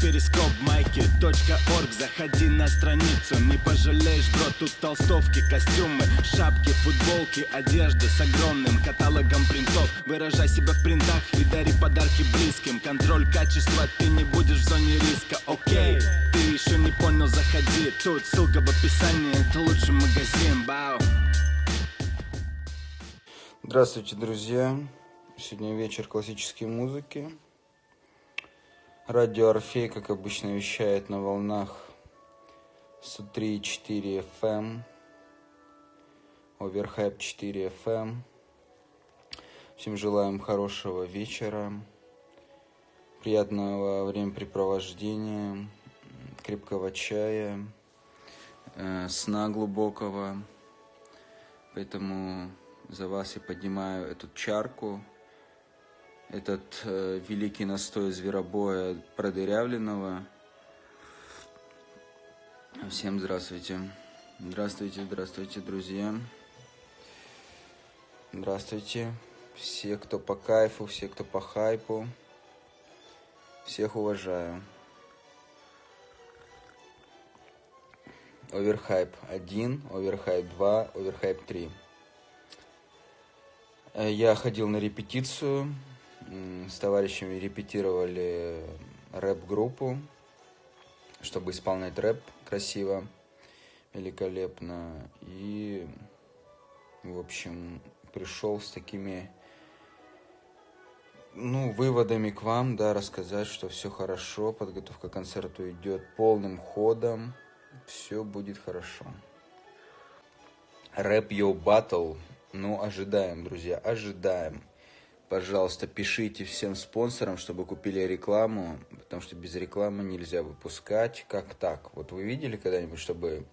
перископ майки .орг. Заходи на страницу, не пожалеешь, бро Тут толстовки, костюмы, шапки, футболки Одежда с огромным каталогом принтов. Выражай себя в принтах и дари подарки близким. Контроль качества, ты не будешь в зоне риска, окей Ты еще не понял, заходи. Тут ссылка в описании, это лучший магазин, бау Здравствуйте, друзья! Сегодня вечер классической музыки. Радио Орфей, как обычно, вещает на волнах 103.4 FM, Оверхайп 4 FM. Всем желаем хорошего вечера, приятного времяпрепровождения, крепкого чая, э, сна глубокого. Поэтому за вас я поднимаю эту чарку – этот э, великий настой зверобоя продырявленного. Всем здравствуйте. Здравствуйте, здравствуйте, друзья. Здравствуйте. Все, кто по кайфу, все, кто по хайпу. Всех уважаю. Оверхайп 1, оверхайп 2, оверхайп 3. Э, я ходил на репетицию с товарищами репетировали рэп-группу, чтобы исполнять рэп красиво, великолепно. И, в общем, пришел с такими, ну, выводами к вам, да, рассказать, что все хорошо, подготовка к концерту идет полным ходом, все будет хорошо. Рэп Йоу Батл, ну, ожидаем, друзья, ожидаем пожалуйста, пишите всем спонсорам, чтобы купили рекламу, потому что без рекламы нельзя выпускать. Как так? Вот вы видели когда-нибудь, чтобы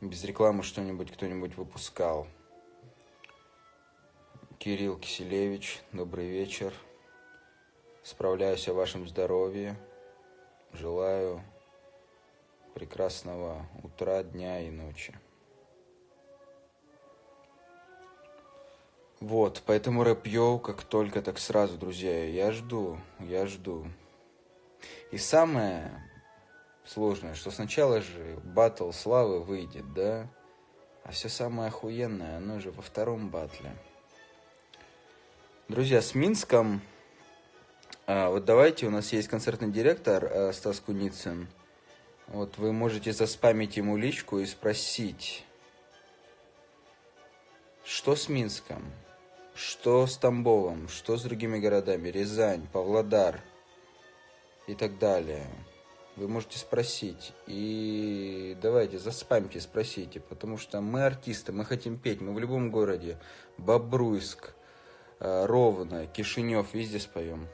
без рекламы что-нибудь кто-нибудь выпускал? Кирилл Киселевич, добрый вечер. Справляюсь о вашем здоровье. Желаю прекрасного утра, дня и ночи. Вот, поэтому рэп как только, так сразу, друзья. Я жду, я жду. И самое сложное, что сначала же батл славы выйдет, да? А все самое охуенное, оно же во втором батле. Друзья, с Минском... А, вот давайте, у нас есть концертный директор а, Стас Куницын. Вот вы можете заспамить ему личку и спросить, что с Минском? Что с Тамбовом, что с другими городами, Рязань, Павлодар и так далее. Вы можете спросить. И давайте, заспамьте, спросите. Потому что мы артисты, мы хотим петь. Мы в любом городе. Бобруйск, э, Ровно, Кишинев, везде споем.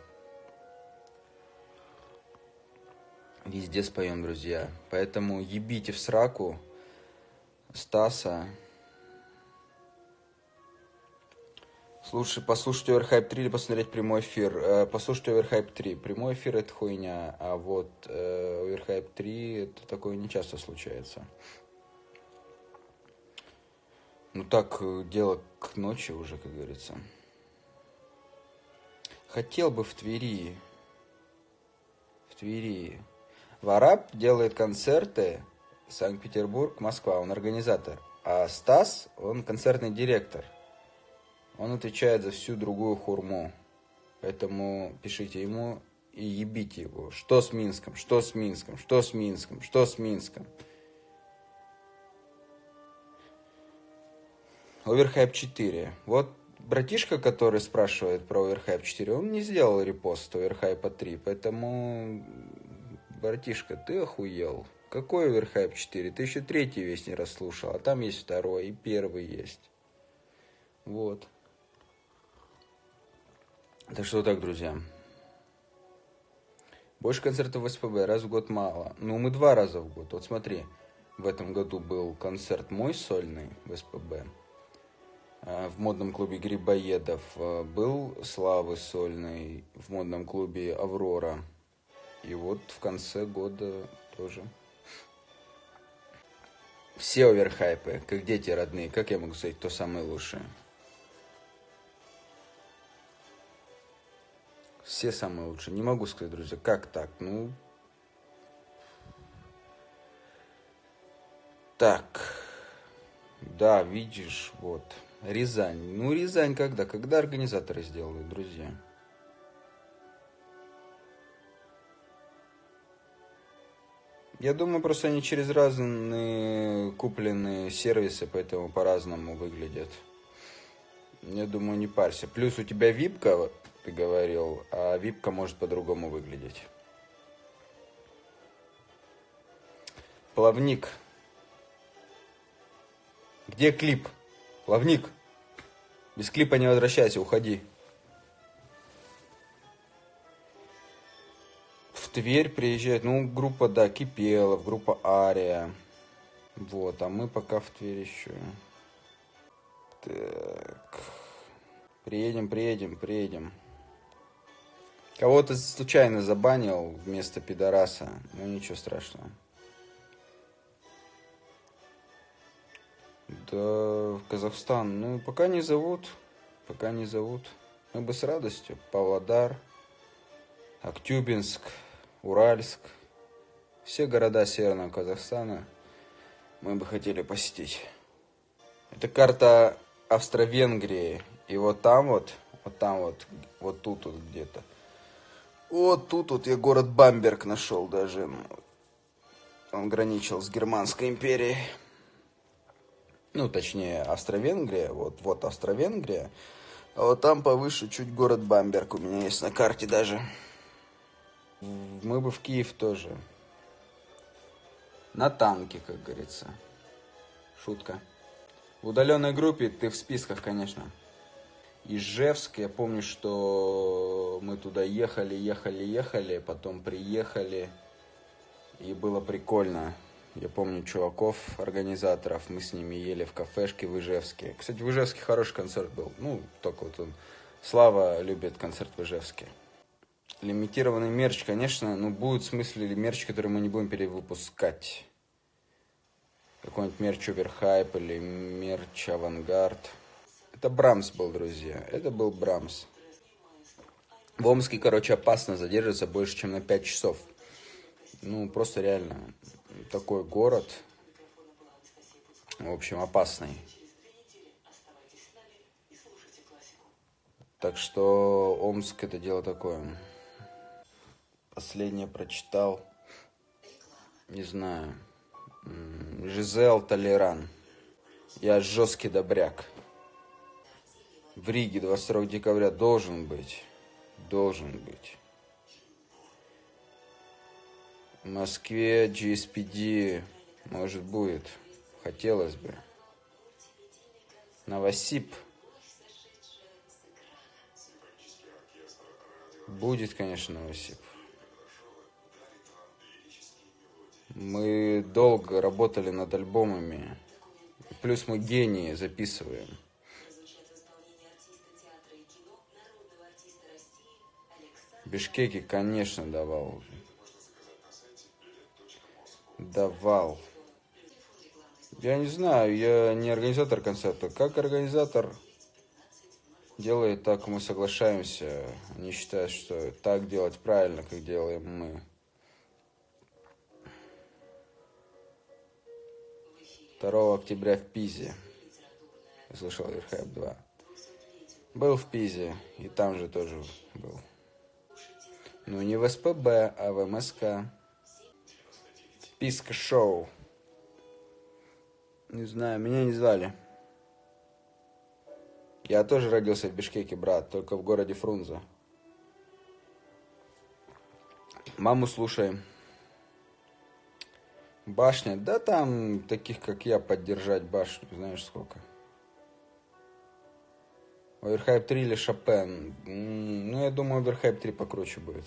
Везде споем, друзья. Поэтому ебите в сраку Стаса, Слушай, послушать Overhype 3 или посмотреть прямой эфир. Э, послушать Overhype 3. Прямой эфир это хуйня, а вот э, Overhype 3 это такое не часто случается. Ну так, э, дело к ночи уже, как говорится. Хотел бы в Твери. В Твери. Вараб делает концерты Санкт-Петербург, Москва. Он организатор. А Стас, он концертный директор. Он отвечает за всю другую хурму. Поэтому пишите ему и ебите его. Что с Минском? Что с Минском? Что с Минском? Что с Минском? Оверхайп 4. Вот братишка, который спрашивает про Оверхайп 4, он не сделал репост Оверхайпа 3, поэтому, братишка, ты охуел. Какой Оверхайп 4? Ты еще третий весь не расслушал, а там есть второй и первый есть. Вот. Так что так, друзья. Больше концертов в СПБ, раз в год мало. Ну, мы два раза в год. Вот смотри, в этом году был концерт мой сольный в СПБ. А, в модном клубе Грибоедов а, был Славы сольный, в модном клубе Аврора. И вот в конце года тоже. Все оверхайпы, как дети родные, как я могу сказать, кто самый лучший? Все самые лучшие. Не могу сказать, друзья, как так? Ну... Так. Да, видишь, вот. Рязань. Ну, Рязань когда? Когда организаторы сделают, друзья? Я думаю, просто они через разные купленные сервисы, поэтому по-разному выглядят. Я думаю, не парься. Плюс у тебя випка ты говорил, а випка может по-другому выглядеть. Плавник. Где клип? Плавник. Без клипа не возвращайся, уходи. В Тверь приезжает, ну, группа, да, Кипелов, группа Ария. Вот, а мы пока в Тверь еще. Так. Приедем, приедем, приедем. Кого-то случайно забанил вместо пидораса. Ну, ничего страшного. Да, в Казахстан. Ну, пока не зовут. Пока не зовут. Мы бы с радостью. Павлодар, Актюбинск, Уральск. Все города Северного Казахстана мы бы хотели посетить. Это карта Австро-Венгрии. И вот там вот, вот там вот, вот тут вот где-то. Вот тут вот я город Бамберг нашел даже. Он граничил с Германской империей ну, точнее, Австро-Венгрия, вот, вот Австро-Венгрия, а вот там повыше чуть город Бамберг у меня есть на карте даже. Мы бы в Киев тоже. На танке, как говорится. Шутка. В удаленной группе ты в списках, конечно. Ижевск, я помню, что мы туда ехали, ехали, ехали, потом приехали, и было прикольно. Я помню чуваков, организаторов, мы с ними ели в кафешке в Ижевске. Кстати, в Ижевске хороший концерт был. Ну, только вот он. Слава любит концерт в Ижевске. Лимитированный мерч, конечно, но будет в смысле мерч, который мы не будем перевыпускать. Какой-нибудь мерч Оверхайп или мерч Авангард. Это Брамс был, друзья. Это был Брамс. В Омске, короче, опасно задерживаться больше, чем на 5 часов. Ну, просто реально такой город, в общем, опасный. Так что Омск это дело такое. Последнее прочитал, не знаю, Жизел Толеран. Я жесткий добряк. В Риге 22 декабря должен быть. Должен быть. В Москве GSPD, может, будет. Хотелось бы. Новосип. Будет, конечно, Новосип. Мы долго работали над альбомами. Плюс мы гении записываем. Бишкеки, конечно, давал давал. Я не знаю, я не организатор концерта. Как организатор делает, так мы соглашаемся. Они считают, что так делать правильно, как делаем мы. Второго октября в Пизе. Я слышал Верхайп 2. Был в Пизе, и там же тоже был. Ну, не в СПБ, а в МСК. Писка шоу. Не знаю, меня не звали. Я тоже родился в Бишкеке, брат, только в городе Фрунзе. Маму слушаем. Башня, да там таких, как я, поддержать башню, знаешь сколько. Оверхайп 3 или Шопен? Ну, я думаю, Оверхайп 3 покруче будет.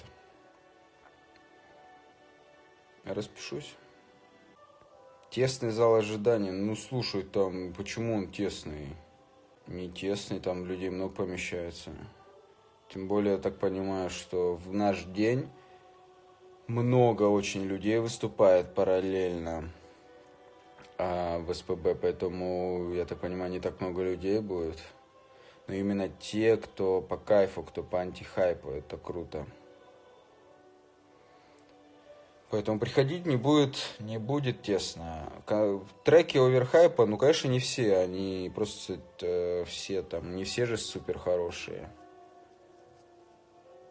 Распишусь. Тесный зал ожидания. Ну, слушай, там, почему он тесный? Не тесный, там людей много помещается. Тем более, я так понимаю, что в наш день много очень людей выступает параллельно а, в СПБ, поэтому, я так понимаю, не так много людей будет. Но именно те, кто по кайфу, кто по антихайпу, это круто. Поэтому приходить не будет, не будет тесно. Треки оверхайпа, ну, конечно, не все. Они просто э, все там, не все же супер хорошие.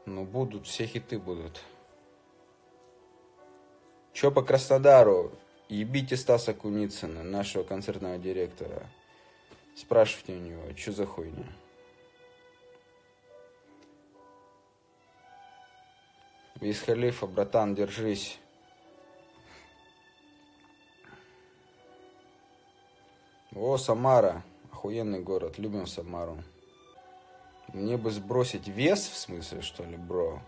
Ну, будут, все хиты будут. Чё по Краснодару? Ебите Стаса Куницына, нашего концертного директора. Спрашивайте у него, что за хуйня. Виз Халифа, братан, держись. О, Самара. Охуенный город. Любим Самару. Мне бы сбросить вес, в смысле, что ли, бро?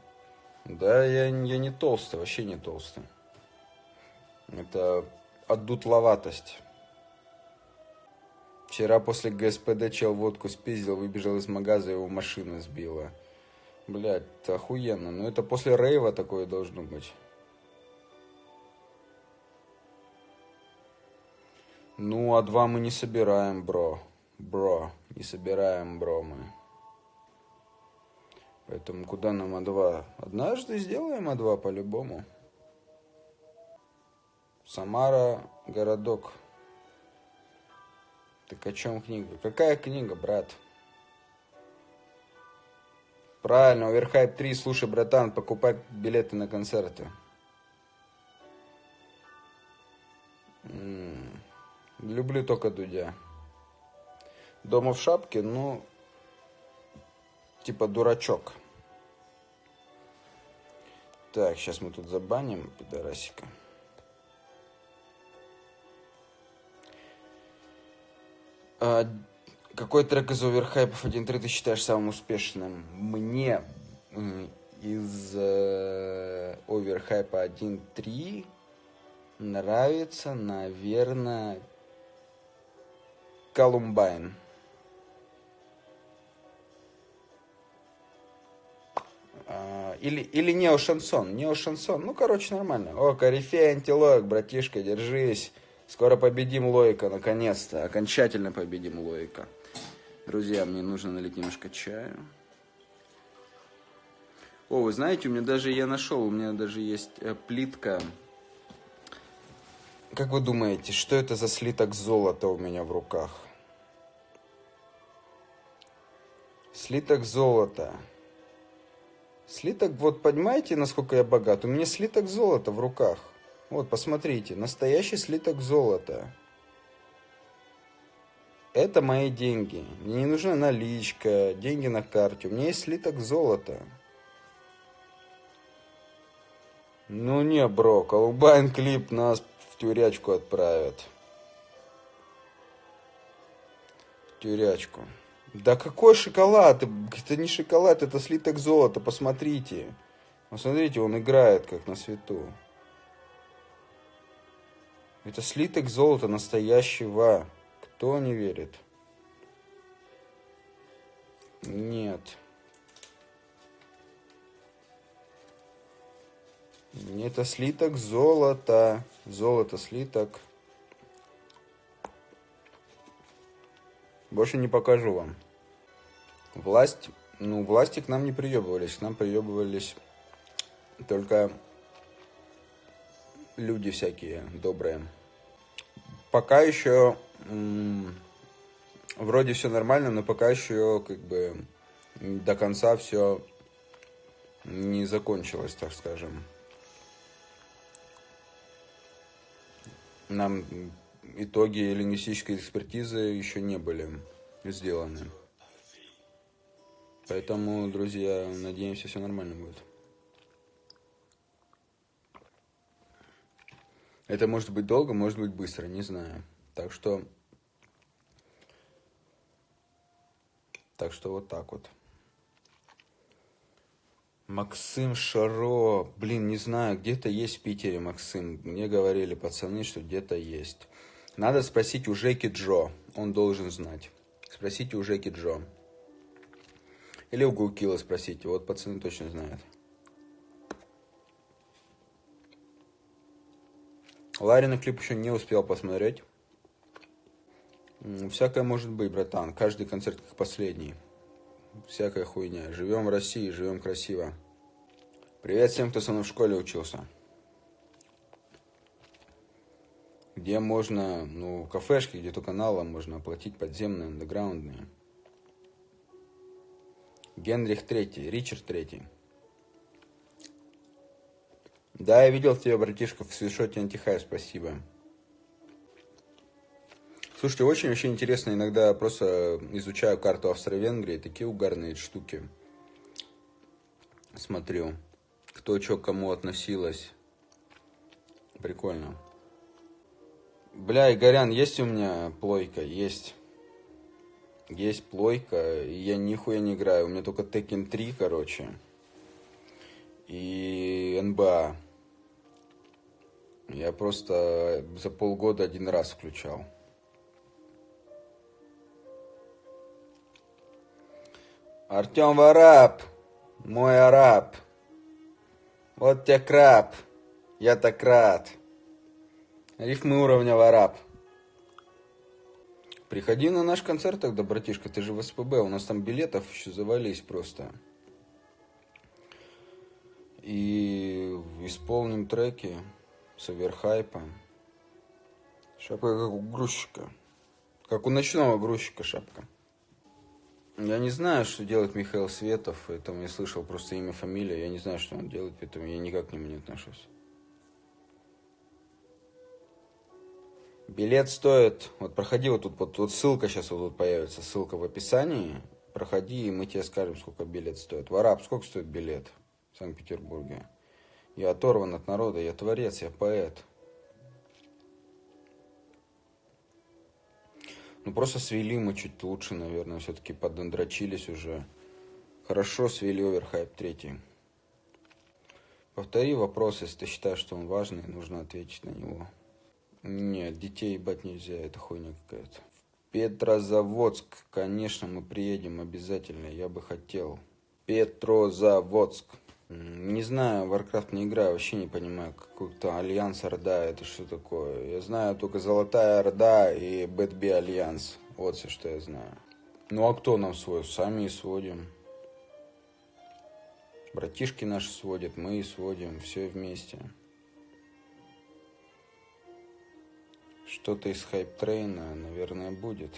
Да, я, я не толстый, вообще не толстый. Это отдутловатость. Вчера после ГСПД чел водку спиздил, выбежал из магаза, его машина сбила. Блять, охуенно. Но это после рейва такое должно быть. Ну, а два мы не собираем, бро. Бро, не собираем, бро, мы. Поэтому куда нам А2? Однажды сделаем А2 по-любому. Самара, городок. Так о чем книга? Какая книга, брат? Правильно, Оверхайп 3, слушай, братан, покупай билеты на концерты. М -м, люблю только Дудя. Дома в шапке, ну, типа дурачок. Так, сейчас мы тут забаним пидорасика. А, какой трек из оверхайпов 1.3 ты считаешь самым успешным? Мне из э, оверхайпа 1.3 нравится, наверное, Колумбайн. А, или, или неошансон. Неошансон. Ну, короче, нормально. О, корифей, антилоик, братишка, держись. Скоро победим Лоика, наконец-то. Окончательно победим Лоика. Друзья, мне нужно налить немножко чаю. О, вы знаете, у меня даже, я нашел, у меня даже есть э, плитка. Как вы думаете, что это за слиток золота у меня в руках? Слиток золота. Слиток, вот понимаете, насколько я богат? У меня слиток золота в руках. Вот, посмотрите, настоящий слиток золота. Это мои деньги. Мне не нужна наличка, деньги на карте. У меня есть слиток золота. Ну не, бро, Колумбайн клип нас в тюрячку отправят. В тюрячку. Да какой шоколад? Это не шоколад, это слиток золота, посмотрите. Посмотрите, он играет как на свету. Это слиток золота настоящего. Кто не верит? Нет. Это слиток золота. Золото слиток. Больше не покажу вам. Власть, ну, власти к нам не приебывались. К нам приебывались только люди всякие добрые. Пока еще вроде все нормально, но пока еще как бы до конца все не закончилось, так скажем. Нам итоги лингвистической экспертизы еще не были сделаны. Поэтому, друзья, надеемся, все нормально будет. Это может быть долго, может быть быстро, не знаю. Так что... Так что вот так вот. Максим Шаро. Блин, не знаю, где-то есть в Питере Максим. Мне говорили пацаны, что где-то есть. Надо спросить у Жеки Джо. Он должен знать. Спросите у Жеки Джо. Или у Гукила спросите. Вот пацаны точно знают. Ларина клип еще не успел посмотреть. Всякое может быть, братан. Каждый концерт как последний. Всякая хуйня. Живем в России, живем красиво. Привет всем, кто со мной в школе учился. где можно, ну, кафешки, где то каналом можно оплатить подземные, андеграундные. Генрих Третий, Ричард Третий. Да, я видел тебя, братишка, в свишоте антихай, спасибо. Слушайте, очень-очень интересно, иногда просто изучаю карту Австро-Венгрии, такие угарные штуки. Смотрю, кто что кому относилось. Прикольно. Бля, Игорян, есть у меня плойка? Есть. Есть плойка, и я нихуя не играю. У меня только Tekken 3, короче. И НБА. Я просто за полгода один раз включал. Артем Вараб, мой араб. Вот тебе краб, я так рад. Рифмы уровня Вараб. Приходи на наш концерт тогда, братишка, ты же в СПБ, у нас там билетов еще завались просто. И исполним треки с оверхайпом. Шапка как у грузчика. Как у ночного грузчика шапка. Я не знаю, что делает Михаил Светов, поэтому я слышал просто имя, фамилия. Я не знаю, что он делает, поэтому я никак к нему не отношусь. Билет стоит, вот проходи вот тут, вот, вот ссылка сейчас вот тут появится, ссылка в описании. Проходи, и мы тебе скажем, сколько билет стоит. Вараб, сколько стоит билет в Санкт-Петербурге? Я оторван от народа, я творец, я поэт. Ну, просто свели мы чуть лучше, наверное, все-таки подондрачились уже. Хорошо свели оверхайп третий. Повтори вопрос, если ты считаешь, что он важный, нужно ответить на него. Нет, детей ебать нельзя, это хуйня какая-то. Петрозаводск, конечно, мы приедем обязательно, я бы хотел. Петрозаводск. Не знаю, Warcraft не играю, вообще не понимаю, какой-то Альянс Орда, это что такое. Я знаю только Золотая Орда и Бэтби Альянс, вот все, что я знаю. Ну а кто нам свой? Сами и сводим. Братишки наши сводят, мы и сводим, все вместе. Что-то из Hype Train а, наверное, будет.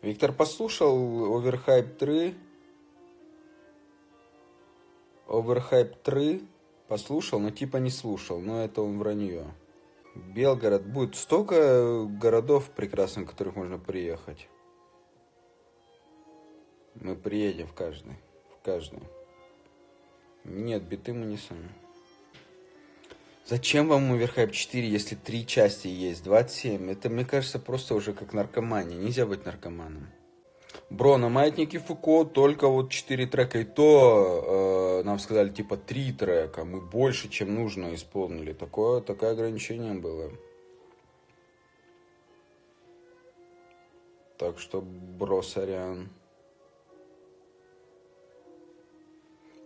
Виктор послушал Overhype 3 Overhype 3 послушал, но типа не слушал, но это он вранье. Белгород. Будет столько городов прекрасных, в которых можно приехать. Мы приедем в каждый. В каждый. Нет, биты мы не сами. Зачем вам Overhype 4, если три части есть? 27. Это, мне кажется, просто уже как наркомания. Нельзя быть наркоманом. Бро, на маятнике Фуко только вот 4 трека, и то э, нам сказали типа 3 трека, мы больше, чем нужно исполнили. Такое, такое ограничение было. Так что, бро, сорян.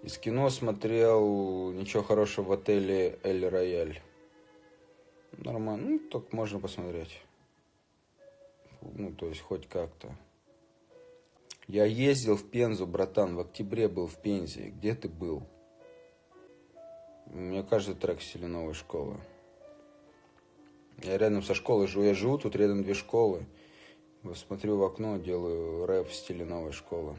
Из кино смотрел ничего хорошего в отеле Эль Рояль. Нормально, ну, так можно посмотреть. Ну, то есть, хоть как-то. Я ездил в Пензу, братан, в октябре был в Пензе. Где ты был? У меня каждый трек в стиле новой школы. Я рядом со школой живу. Я живу, тут рядом две школы. Смотрю в окно, делаю рэп в стиле новой школы.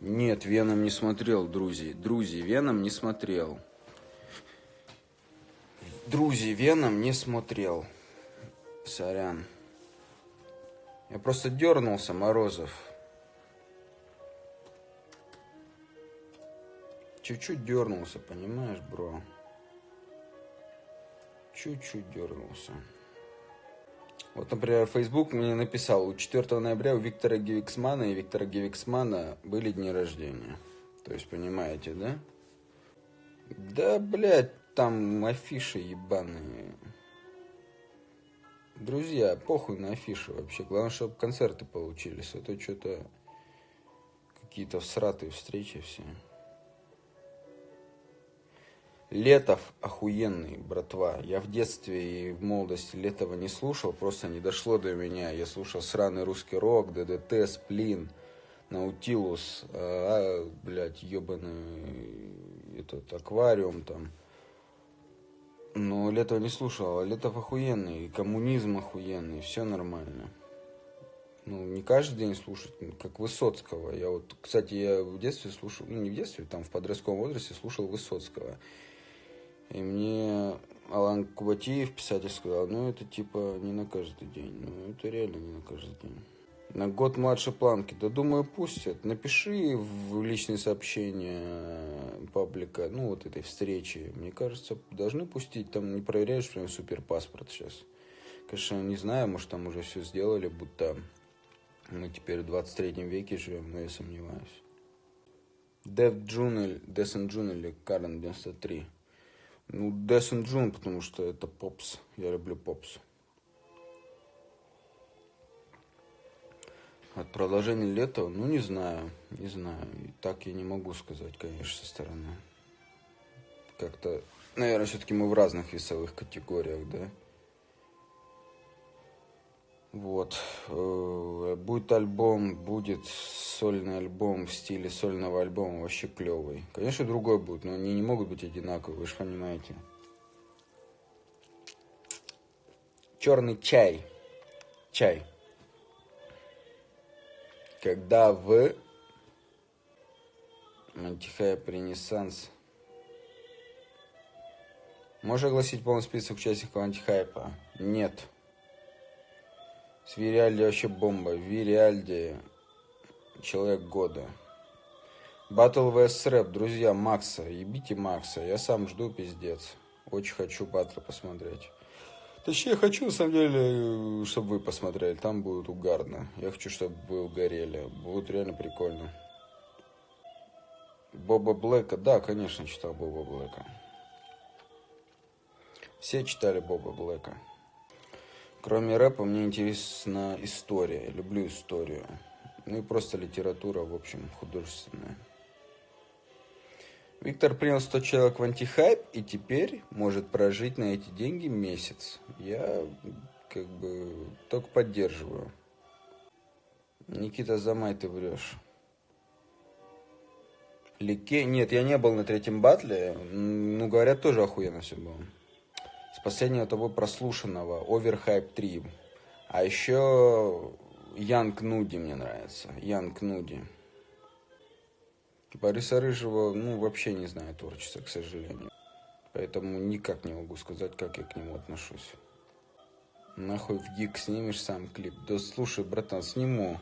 Нет, Веном не смотрел, друзья. Друзья, Веном не смотрел. Друзья, Веном не смотрел. Сорян. Я просто дернулся, Морозов. Чуть-чуть дернулся, понимаешь, бро? Чуть-чуть дернулся. Вот, например, Facebook мне написал, у 4 ноября у Виктора Гевиксмана и Виктора Гевиксмана были дни рождения. То есть, понимаете, да? Да, блядь, там афиши ебаные. Друзья, похуй на афишу вообще. Главное, чтобы концерты получились. А то что-то какие-то всратые встречи все. Летов охуенный, братва. Я в детстве и в молодости Летова не слушал, просто не дошло до меня. Я слушал сраный русский рок, ДДТ, Сплин, Наутилус, а, блядь, ебаный этот аквариум там. Но Летова не слушал, а Летов охуенный, коммунизм охуенный, все нормально. Ну, не каждый день слушать, как Высоцкого. Я вот, кстати, я в детстве слушал, ну, не в детстве, там в подростковом возрасте слушал Высоцкого. И мне Алан Кубатиев, писатель, сказал, ну, это типа не на каждый день. Ну, это реально не на каждый день. На год младше планки. Да думаю, пустят. Напиши в личные сообщения паблика, ну, вот этой встречи. Мне кажется, должны пустить. Там не проверяешь прям супер паспорт сейчас. Конечно, не знаю, может, там уже все сделали, будто мы теперь в 23 веке живем, но я сомневаюсь. Или Descent June или Karen 93. Ну, Descent June, потому что это попс. Я люблю попс. От продолжения лета, ну, не знаю, не знаю. И так я не могу сказать, конечно, со стороны. Как-то, наверное, все-таки мы в разных весовых категориях, да? Вот. Э, будет альбом, будет сольный альбом в стиле сольного альбома, вообще клевый. Конечно, другой будет, но они не могут быть одинаковые, вы же понимаете. Черный чай. Чай. Когда в Антихайп Ренессанс Можешь огласить полный список участников антихайпа? Нет. С Вириальди вообще бомба. Вириальди человек года. Батл vs рэп, друзья, Макса. Ебите Макса. Я сам жду, пиздец. Очень хочу батл посмотреть. Точнее, хочу, на самом деле, чтобы вы посмотрели. Там будет угарно. Я хочу, чтобы вы угорели. Будет реально прикольно. Боба Блэка. Да, конечно, читал Боба Блэка. Все читали Боба Блэка. Кроме рэпа, мне интересна история. Люблю историю. Ну и просто литература, в общем, художественная. Виктор принял 100 человек в антихайп и теперь может прожить на эти деньги месяц. Я как бы только поддерживаю. Никита Замай, ты врешь. Лике... Нет, я не был на третьем батле. Ну, говорят, тоже охуенно все было. С последнего того прослушанного Overhype 3. А еще Янг Нуди мне нравится. Янг Нуди. Бориса Рыжего, ну, вообще не знаю творчества, к сожалению. Поэтому никак не могу сказать, как я к нему отношусь. Нахуй в гик снимешь сам клип? Да слушай, братан, сниму.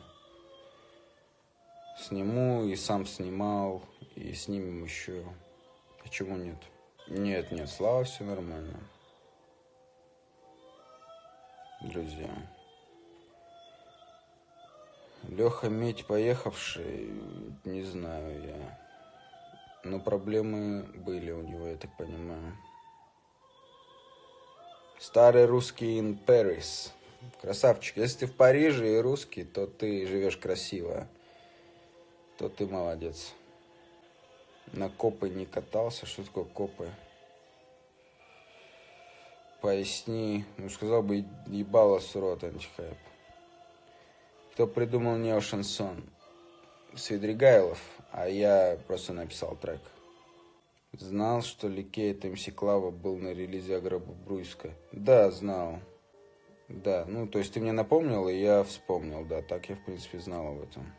Сниму и сам снимал, и снимем еще. Почему нет? Нет, нет, слава, все нормально. Друзья. Леха Медь поехавший, не знаю я. Но проблемы были у него, я так понимаю. Старый русский in Paris. Красавчик. Если ты в Париже и русский, то ты живешь красиво. То ты молодец. На копы не катался. Что такое копы? Поясни. Ну, сказал бы, ебало с рот антихайп. Кто придумал неошансон? Свидригайлов, а я просто написал трек. Знал, что Ликейт МС Клава был на релизе Агроба Бруйска? Да, знал. Да, ну, то есть ты мне напомнил, и я вспомнил, да, так я, в принципе, знал об этом.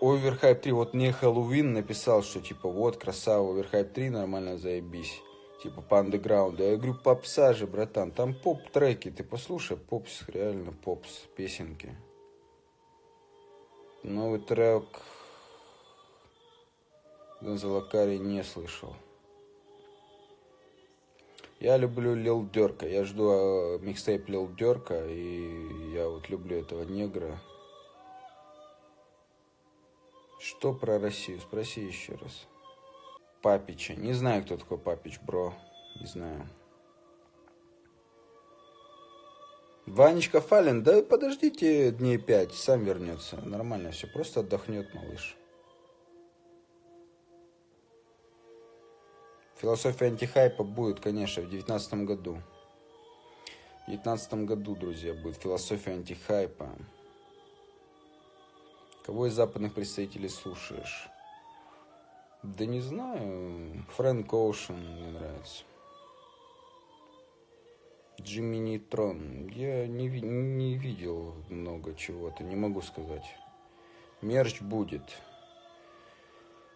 Overhype 3, вот не Хэллоуин написал, что типа вот, красава, Overhype 3, нормально заебись типа по андеграунду. Я говорю, попса же, братан, там поп-треки, ты послушай, попс, реально попс, песенки. Новый трек Гонзалакари не слышал. Я люблю Лил Дерка, я жду а, микстейп Лил Дерка, и я вот люблю этого негра. Что про Россию? Спроси еще раз. Папича. Не знаю, кто такой Папич, бро. Не знаю. Ванечка Фалин, да подождите дней пять, сам вернется. Нормально все, просто отдохнет малыш. Философия антихайпа будет, конечно, в девятнадцатом году. В девятнадцатом году, друзья, будет философия антихайпа. Кого из западных представителей слушаешь? Да не знаю. Фрэнк Оушен мне нравится. Джимми Нейтрон. Я не, не видел много чего-то, не могу сказать. Мерч будет.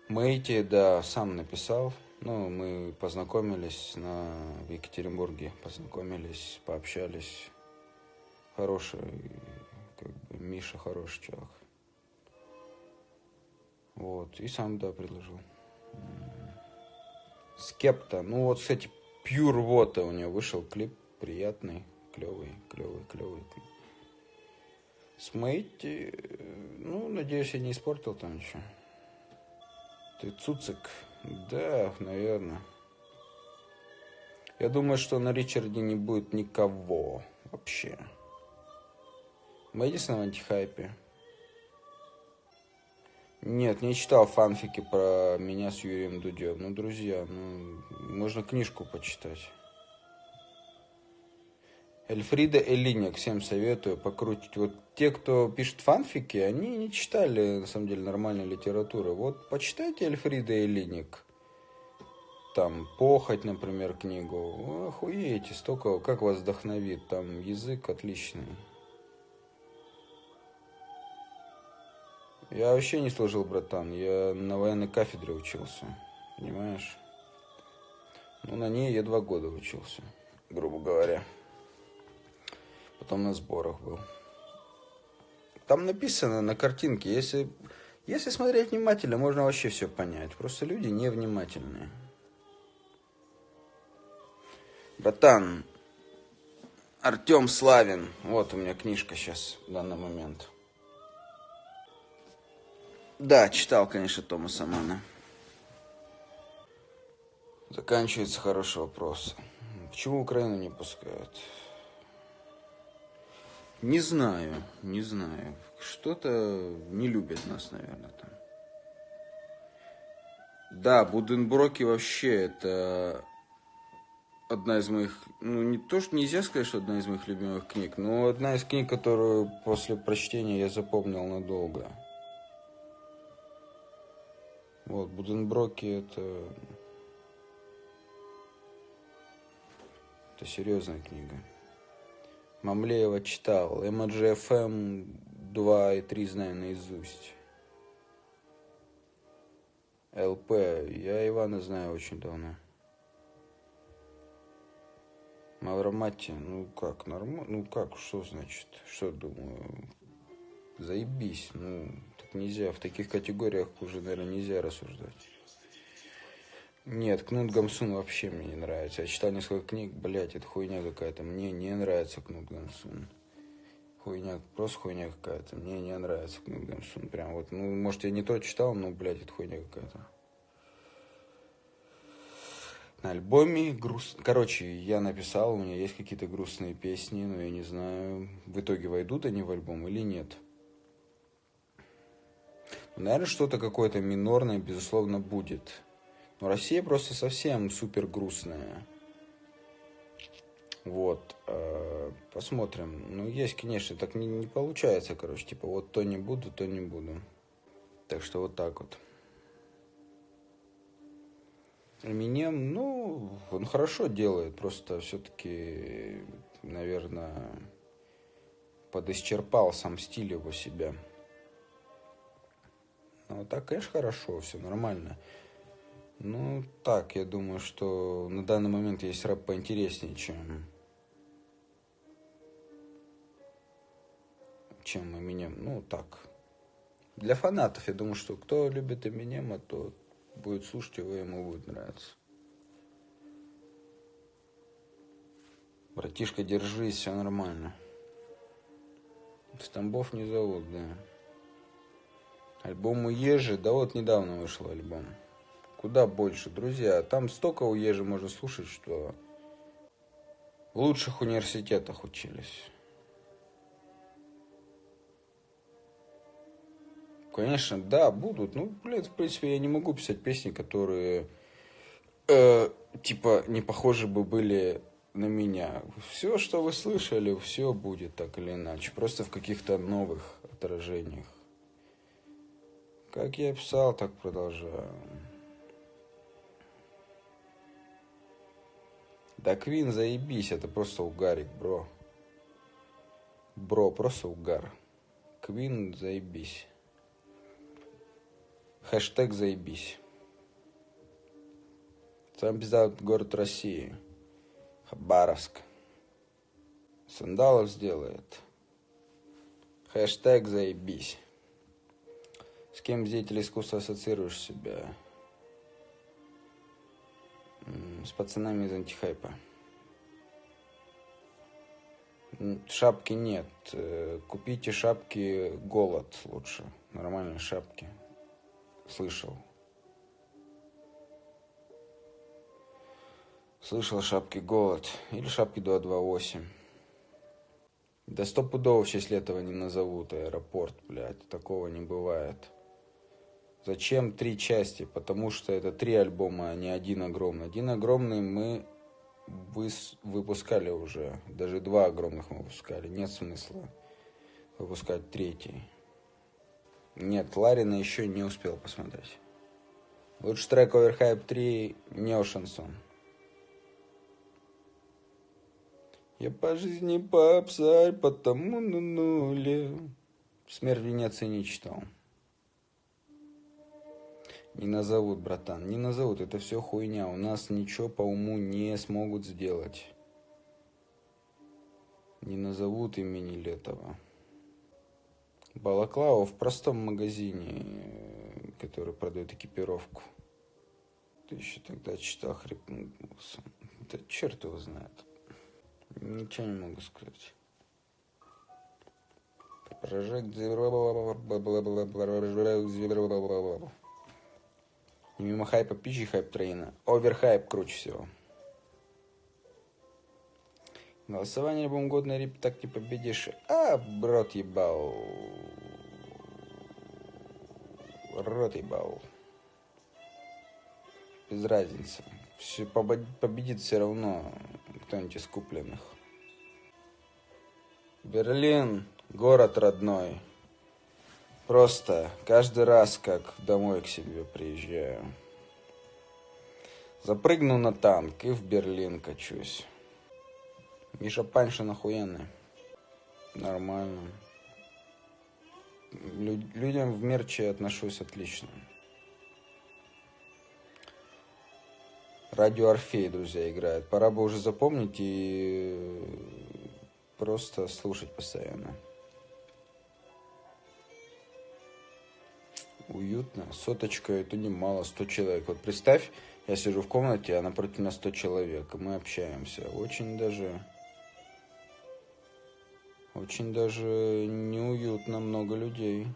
Мэйти, да, сам написал. Ну, мы познакомились на, в Екатеринбурге, познакомились, пообщались. Хороший, как бы, Миша хороший чувак. Вот, и сам, да, предложил. Скепта, ну вот, кстати, Pure Water у него вышел клип приятный, клевый, клевый, клевый. Смейти, ну, надеюсь, я не испортил там ничего. Ты Цуцик? Да, наверное. Я думаю, что на Ричарде не будет никого вообще. Мэдисон в антихайпе. Нет, не читал фанфики про меня с Юрием Дудем. Ну, друзья, ну, можно книжку почитать. Эльфрида Элиник, всем советую покрутить. Вот те, кто пишет фанфики, они не читали, на самом деле, нормальной литературы. Вот почитайте Эльфрида Элиник. Там, «Похоть», например, книгу. Охуеете, столько, как вас вдохновит. Там язык отличный. Я вообще не служил, братан. Я на военной кафедре учился. Понимаешь? Ну, на ней я два года учился, грубо говоря потом на сборах был. Там написано на картинке, если, если смотреть внимательно, можно вообще все понять. Просто люди невнимательные. Братан, Артем Славин. Вот у меня книжка сейчас в данный момент. Да, читал, конечно, Томаса Мана. Заканчивается хороший вопрос. Почему Украину не пускают? Не знаю, не знаю. Что-то не любят нас, наверное, там. Да, Буденброки вообще это одна из моих, ну не то, что нельзя сказать, что одна из моих любимых книг, но одна из книг, которую после прочтения я запомнил надолго. Вот, Буденброки это... Это серьезная книга. Мамлеева читал. MGFM 2 и 3 знаю наизусть. ЛП. Я Ивана знаю очень давно. Мавромати, ну как, нормально, ну как, что значит, что думаю, заебись, ну, нельзя, в таких категориях уже, наверное, нельзя рассуждать. Нет, Кнут Гамсун вообще мне не нравится. Я читал несколько книг, блять, это хуйня какая-то. Мне не нравится Кнут Гамсун. Хуйня, просто хуйня какая-то. Мне не нравится Кнут Гамсун. Прям вот, ну, может, я не то читал, но, блядь, это хуйня какая-то. На альбоме груст... Короче, я написал, у меня есть какие-то грустные песни, но я не знаю, в итоге войдут они в альбом или нет. Наверное, что-то какое-то минорное, безусловно, будет. Но Россия просто совсем супер грустная. Вот. Э, посмотрим. Ну, есть, конечно, так не, не получается, короче. Типа, вот то не буду, то не буду. Так что вот так вот. Эминем, ну, он хорошо делает, просто все-таки, наверное, подисчерпал сам стиль его себя. Ну, так, конечно, хорошо, все нормально. Ну, так, я думаю, что на данный момент есть рэп поинтереснее, чем... чем Eminem. Ну, так. Для фанатов, я думаю, что кто любит Eminem, то будет слушать его, ему будет нравиться. Братишка, держись, все нормально. Стамбов не зовут, да. Альбом у Ежи, да вот недавно вышел альбом. Куда больше, друзья. Там столько у Ежи можно слушать, что в лучших университетах учились. Конечно, да, будут. Ну, блядь, в принципе, я не могу писать песни, которые э, типа не похожи бы были на меня. Все, что вы слышали, все будет так или иначе. Просто в каких-то новых отражениях. Как я писал, так продолжаю. Да Квин, заебись, это просто угарик, бро. Бро, просто угар. Квин, заебись. Хэштег заебись. Сам пизда город России. Хабаровск. Сандалов сделает. Хэштег заебись. С кем деятель искусства ассоциируешь себя? С пацанами из антихайпа. Шапки нет. Э, купите шапки голод лучше. Нормальные шапки. Слышал. Слышал шапки голод. Или шапки 228. Да стопудово в честь этого не назовут аэропорт, блядь. Такого не бывает. Зачем три части? Потому что это три альбома, а не один огромный. Один огромный мы выпускали уже. Даже два огромных мы выпускали. Нет смысла выпускать третий. Нет, Ларина еще не успел посмотреть. Лучший трек Overhype 3 не шансон. Я по жизни попсарь, потому на нуле. Смерть в Венеции не читал. Не назовут, братан, не назовут. Это все хуйня. У нас ничего по уму не смогут сделать. Не назовут имени Летова. Балаклава в простом магазине, который продает экипировку. Ты еще тогда читал хрипнулся. Да черт его знает. Ничего не могу сказать. Прожект мимо хайпа пичи хайп трейна. Оверхайп круче всего. Голосование любом год на рип так не победишь. А, брат ебал. Рот ебал. Без разницы. Все победит все равно кто-нибудь из купленных. Берлин, город родной. Просто каждый раз, как домой к себе приезжаю. Запрыгну на танк и в Берлин качусь. Миша Паншин охуенный. Нормально. Лю людям в мерче отношусь отлично. Радио Орфей, друзья, играет. Пора бы уже запомнить и просто слушать постоянно. Уютно. Соточка это немало, 100 человек. Вот представь, я сижу в комнате, а напротив нас 100 человек, и мы общаемся. Очень даже... Очень даже неуютно, много людей.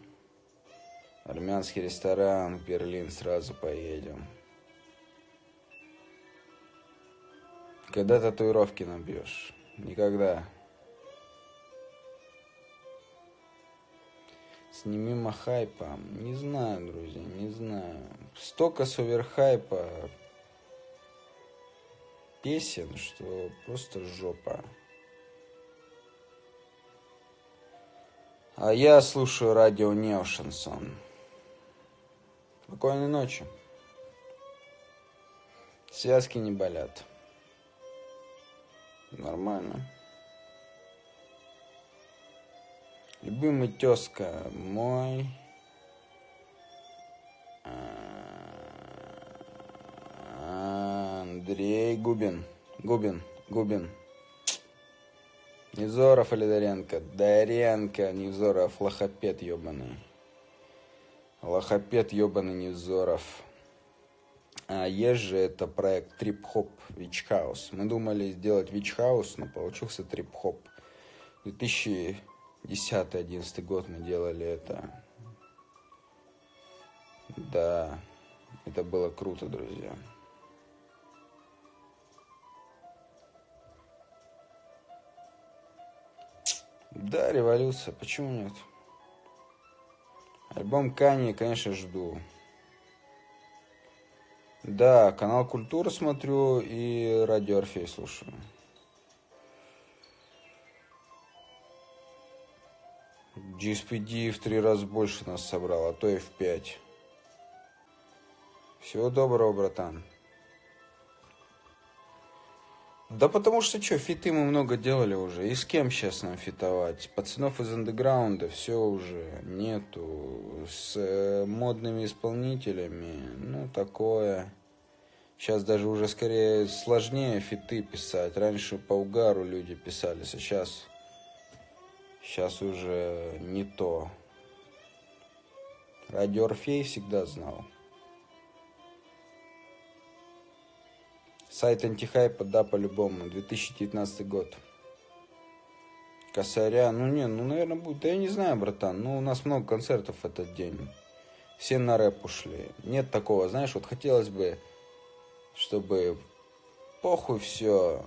Армянский ресторан, Берлин сразу поедем. Когда татуировки набьешь? Никогда. Сними хайпа. Не знаю, друзья, не знаю. Столько суверхайпа песен, что просто жопа. А я слушаю радио Нео Шансон. Спокойной ночи. Связки не болят. Нормально. Любимый тезка мой. Андрей Губин. Губин. Губин. Невзоров или Даренко? Даренко, Невзоров, лохопед ебаный. Лохопед ебаный Невзоров. А же это проект Трип Хоп Вич Хаус. Мы думали сделать Вич Хаус, но получился Трип Хоп. 2000 10-11 год мы делали это. Да, это было круто, друзья. Да, революция, почему нет? Альбом Кани, конечно, жду. Да, канал Культура смотрю и радио Орфей слушаю. GSPD в три раза больше нас собрал, а то и в пять. Всего доброго, братан. Да потому что что, фиты мы много делали уже. И с кем сейчас нам фитовать? Пацанов из андеграунда все уже нету. С э, модными исполнителями, ну, такое. Сейчас даже уже скорее сложнее фиты писать. Раньше по угару люди писали, сейчас... Сейчас уже не то. Радио Орфей всегда знал. Сайт антихайпа, да, по-любому, 2019 год. Косаря, ну не, ну, наверное, будет. Да я не знаю, братан, ну, у нас много концертов в этот день. Все на рэп ушли. Нет такого, знаешь, вот хотелось бы, чтобы похуй все.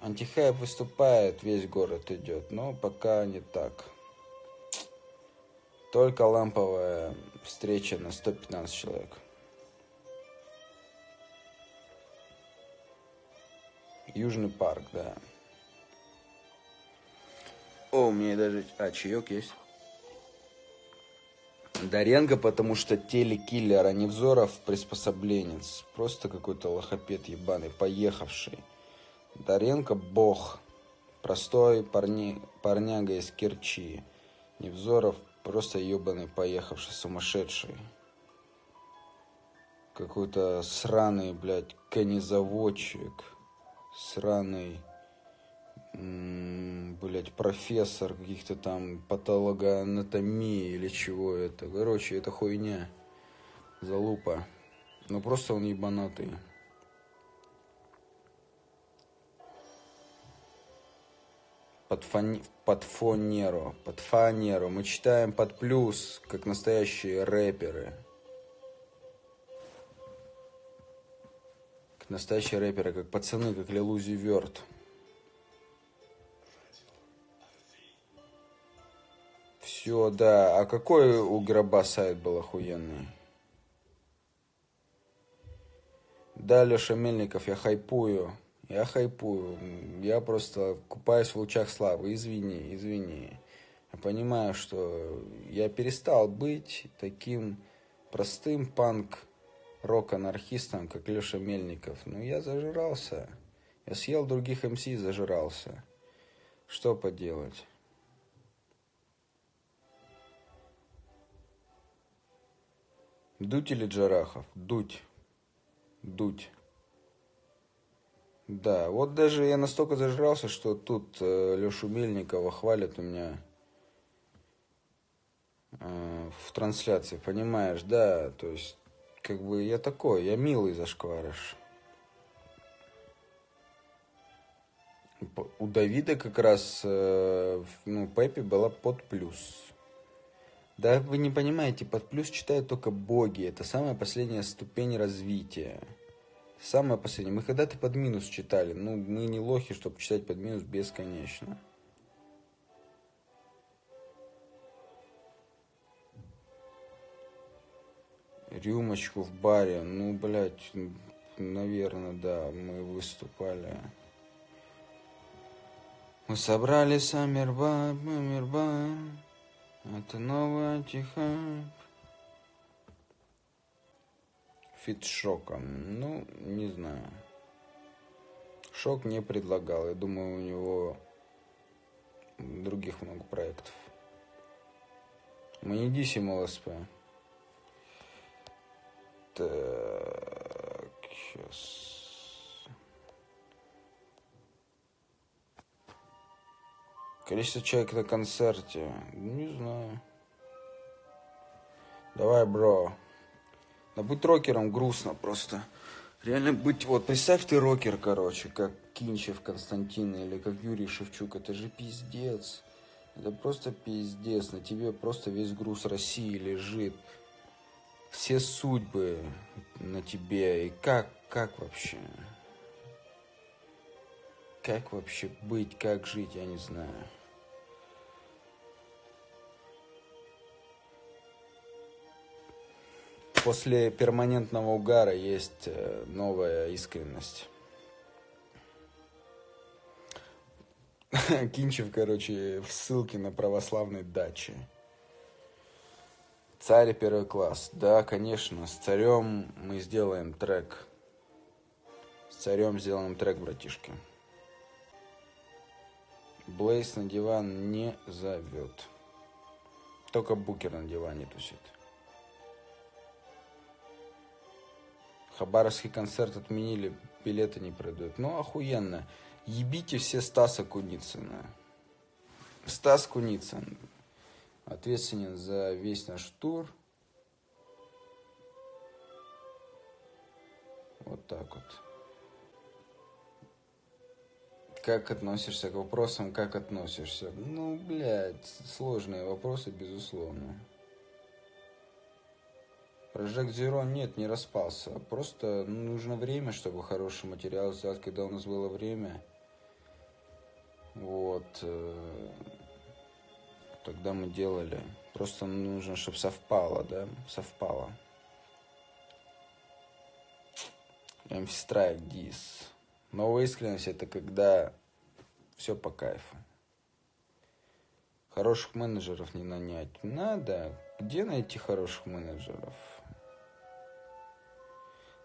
Антихайп выступает, весь город идет, но пока не так. Только ламповая встреча на 115 человек. Южный парк, да. О, у меня даже... А, чаек есть. Даренко, потому что телекиллер, а Невзоров приспособленец. Просто какой-то лохопед ебаный, поехавший. Даренко бог. Простой парни, парняга из Керчи. Невзоров просто ебаный, поехавший, сумасшедший. Какой-то сраный, блядь, конезаводчик сраный, блять, профессор каких-то там патологоанатомии или чего это. Короче, это хуйня. Залупа. Ну просто он ебанатый. Под, фон... под фонеру, под фанеру. Мы читаем под плюс, как настоящие рэперы. настоящие рэперы, как пацаны, как Лилузи Верт. Все, да. А какой у гроба сайт был охуенный? Да, Леша Мельников, я хайпую. Я хайпую. Я просто купаюсь в лучах славы. Извини, извини. Я понимаю, что я перестал быть таким простым панк рок-анархистом, как Леша Мельников. Ну, я зажирался. Я съел других МС и зажирался. Что поделать? Дуть или Джарахов? Дуть. Дуть. Да, вот даже я настолько зажрался, что тут э, Лешу Мельникова хвалят у меня э, в трансляции, понимаешь, да, то есть как бы я такой, я милый зашкварыш. У Давида как раз, э, ну, Пеппи была под плюс. Да вы не понимаете, под плюс читают только боги. Это самая последняя ступень развития. Самая последняя. Мы когда-то под минус читали. Ну, мы не лохи, чтобы читать под минус бесконечно. рюмочку в баре. Ну, блядь, наверное, да, мы выступали. Мы собрали Саммербай, Мамербай. Это новый антихайп. Фит Шоком. Ну, не знаю. Шок не предлагал. Я думаю, у него других много проектов. Дисим ЛСП. Так, сейчас. Количество человек на концерте. Не знаю. Давай, бро. Да быть рокером грустно просто. Реально быть, вот представь ты рокер, короче, как Кинчев Константин или как Юрий Шевчук, это же пиздец. Это просто пиздец, на тебе просто весь груз России лежит все судьбы на тебе. И как, как вообще? Как вообще быть, как жить, я не знаю. После перманентного угара есть э, новая искренность. Кинчев, короче, в ссылке на православной даче. Царь первый класс. Да, конечно, с царем мы сделаем трек. С царем сделанным трек, братишки. Блейс на диван не зовет. Только Букер на диване тусит. Хабаровский концерт отменили, билеты не продают. Ну, охуенно. Ебите все Стаса Куницына. Стас Куницын ответственен за весь наш тур. Вот так вот. Как относишься к вопросам, как относишься? Ну, блядь, сложные вопросы, безусловно. Прожект Zero нет, не распался. Просто нужно время, чтобы хороший материал сделать, когда у нас было время. Вот. Э, тогда мы делали. Просто нужно, чтобы совпало, да? Совпало. Strike Dis. Новая искренность это когда все по кайфу. Хороших менеджеров не нанять. Надо. Где найти хороших менеджеров?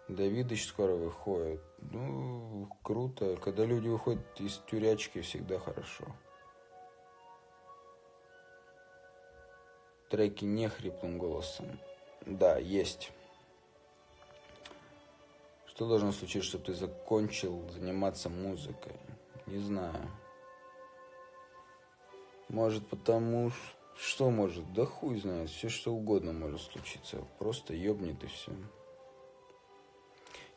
Давидыч скоро выходит. Ну, круто. Когда люди выходят из тюрячки, всегда хорошо. Треки не хриплым голосом. Да, есть. Что должно случиться, чтобы ты закончил заниматься музыкой? Не знаю. Может потому, что может? Да хуй знает, все что угодно может случиться. Просто ёбнет и все.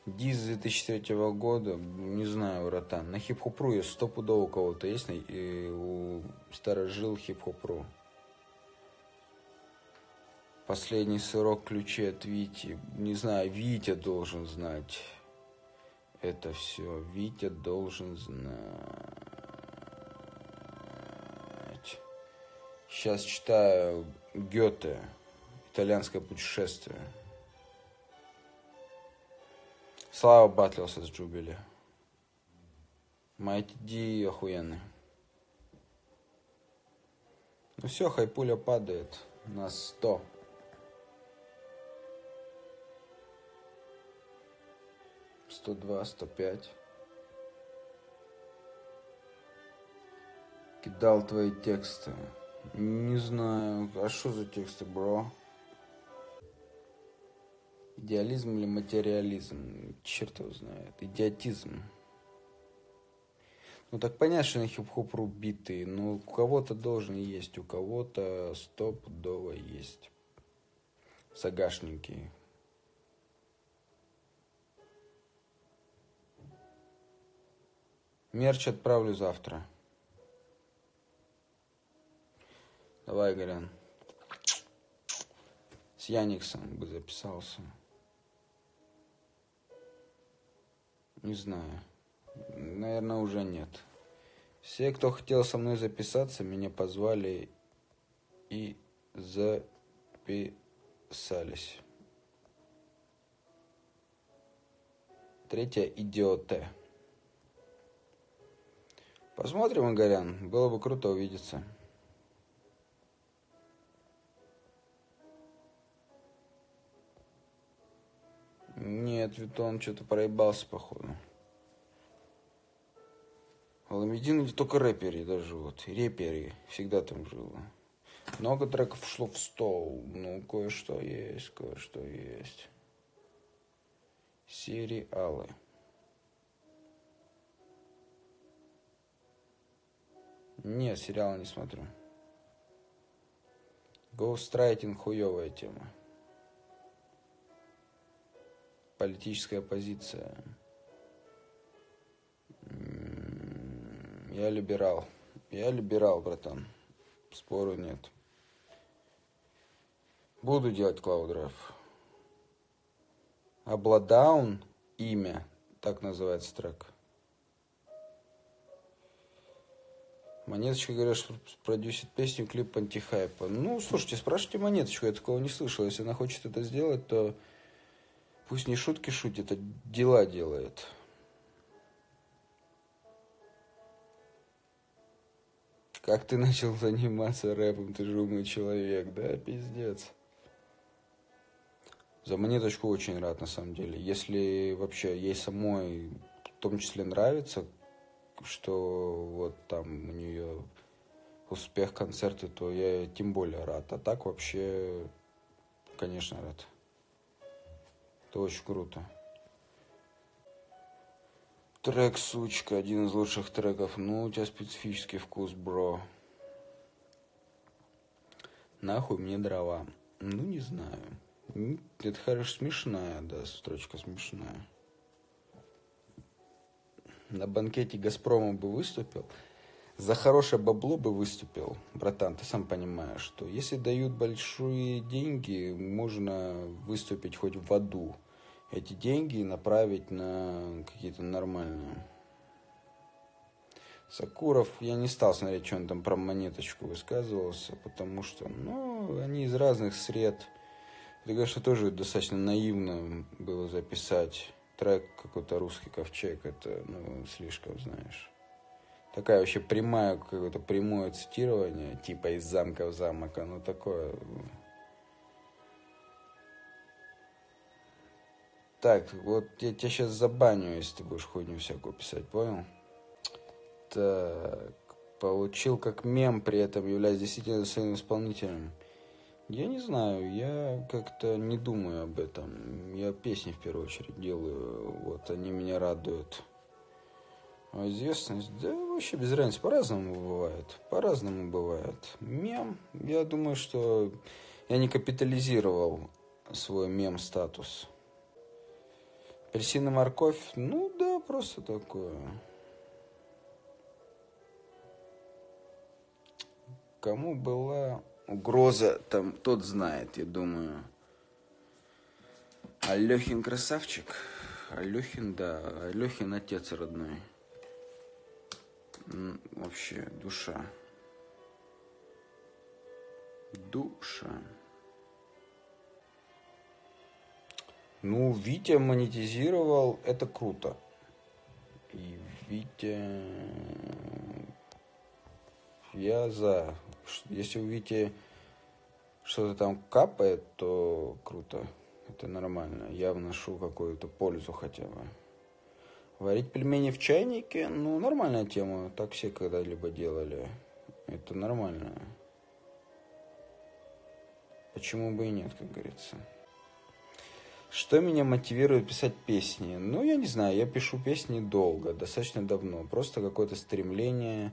Диз 2003 года, не знаю, братан. На хип-хопру есть стопудово у кого-то есть, и у старожил хип-хопру. Последний сырок ключей от Вити. Не знаю, Витя должен знать. Это все. Витя должен знать. Сейчас читаю Гёте. Итальянское путешествие. Слава батлился с Джубили. Майти охуенный. Ну все, хайпуля падает на 100. Сто два, сто пять. Кидал твои тексты. Не знаю, а что за тексты, бро? Идеализм или материализм? Черт его знает. Идиотизм. Ну так понятно, что на хип-хоп биты, но у кого-то должен есть, у кого-то стопудово есть. Загашники. Мерч отправлю завтра. Давай, Горян. С Яниксом бы записался. Не знаю. Наверное, уже нет. Все, кто хотел со мной записаться, меня позвали и записались. Третья идиоты. Посмотрим, Игорян. Было бы круто увидеться. Нет, Витон что-то проебался, походу. Аламедин где только рэперы даже вот. Реперы всегда там жило. Много треков шло в стол. Ну, кое-что есть, кое-что есть. Сериалы. Нет, сериалы не смотрю. Гоустрайтинг хуевая тема политическая позиция. Я либерал. Я либерал, братан. Спору нет. Буду делать Cloud Обладаун имя, так называется трек. Монеточка, говорят, что продюсит песню, клип антихайпа. Ну, слушайте, спрашивайте Монеточку, я такого не слышал. Если она хочет это сделать, то Пусть не шутки шутит, а дела делает. Как ты начал заниматься рэпом, ты же умный человек, да, пиздец. За монеточку очень рад, на самом деле. Если вообще ей самой в том числе нравится, что вот там у нее успех концерта, то я тем более рад. А так вообще, конечно, рад. Это очень круто. Трек «Сучка», один из лучших треков. Ну, у тебя специфический вкус, бро. Нахуй мне дрова. Ну, не знаю. Это, хорошо, смешная, да, строчка смешная. На банкете «Газпрома» бы выступил, за хорошее бабло бы выступил. Братан, ты сам понимаешь, что если дают большие деньги, можно выступить хоть в аду эти деньги направить на какие-то нормальные. Сакуров, я не стал смотреть, что он там про монеточку высказывался, потому что, ну, они из разных сред. Это, конечно, тоже достаточно наивно было записать трек какой-то русский ковчег. Это, ну, слишком, знаешь. Такая вообще прямая, какое-то прямое цитирование, типа из замка в замок, оно такое Так, вот я тебя сейчас забаню, если ты будешь хуйню всякую писать, понял? Так, получил как мем, при этом являясь действительно своим исполнителем. Я не знаю, я как-то не думаю об этом. Я песни в первую очередь делаю, вот они меня радуют. А известность, да вообще без разницы, по-разному бывает. По-разному бывает. Мем, я думаю, что я не капитализировал свой мем-статус. Апельсин и морковь, ну да, просто такое. Кому была угроза, там тот знает, я думаю. Алехин красавчик. Алехин, да, Алехин отец родной. Вообще, душа. Душа. Ну, Витя монетизировал, это круто. И Витя... Я за. Если у Вити что-то там капает, то круто. Это нормально. Я вношу какую-то пользу хотя бы. Варить пельмени в чайнике, ну, нормальная тема. Так все когда-либо делали. Это нормально. Почему бы и нет, как говорится. Что меня мотивирует писать песни? Ну, я не знаю, я пишу песни долго, достаточно давно. Просто какое-то стремление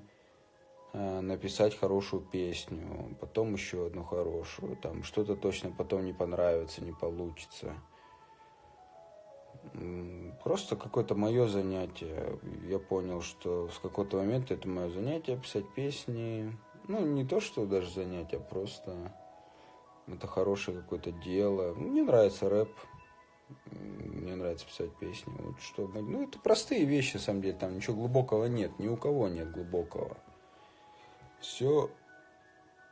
э, написать хорошую песню, потом еще одну хорошую. Там что-то точно потом не понравится, не получится. Просто какое-то мое занятие. Я понял, что с какого-то момента это мое занятие писать песни. Ну, не то, что даже занятие, а просто это хорошее какое-то дело. Мне нравится рэп, мне нравится писать песни. Вот что, ну, это простые вещи, на самом деле, там ничего глубокого нет, ни у кого нет глубокого. Все,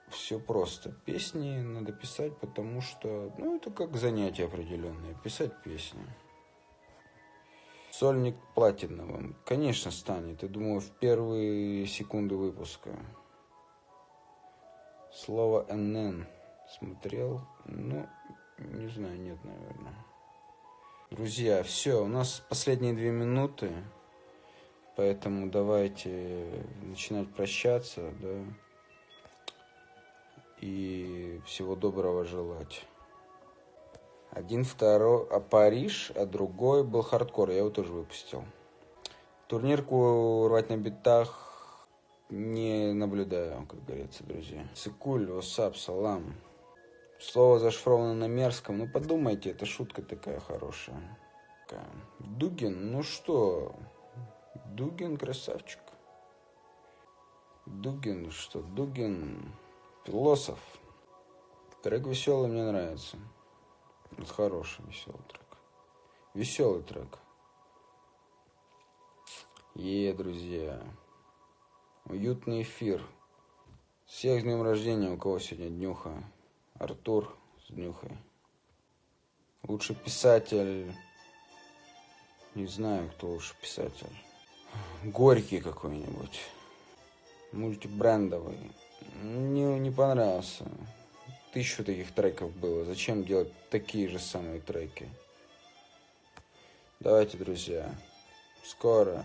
все просто. Песни надо писать, потому что, ну, это как занятие определенное, писать песни. Сольник платиновым, конечно, станет. Я думаю, в первые секунды выпуска. Слово НН смотрел, ну, не знаю, нет, наверное. Друзья, все, у нас последние две минуты, поэтому давайте начинать прощаться, да, и всего доброго желать. Один, второй, а Париж, а другой был хардкор, я его тоже выпустил. Турнирку рвать на битах не наблюдаю, как говорится, друзья. Цикуль, васап, салам. Слово зашифровано на мерзком. Ну, подумайте, это шутка такая хорошая. Дугин, ну что? Дугин красавчик. Дугин, что? Дугин философ. Трек веселый, мне нравится. Это хороший веселый трек. Веселый трек. Е, друзья. Уютный эфир. Всех с днем рождения, у кого сегодня днюха. Артур с днюхой. Лучший писатель... Не знаю, кто лучший писатель. Горький какой-нибудь. Мультибрендовый. Не, не понравился. Тысячу таких треков было. Зачем делать такие же самые треки? Давайте, друзья. Скоро.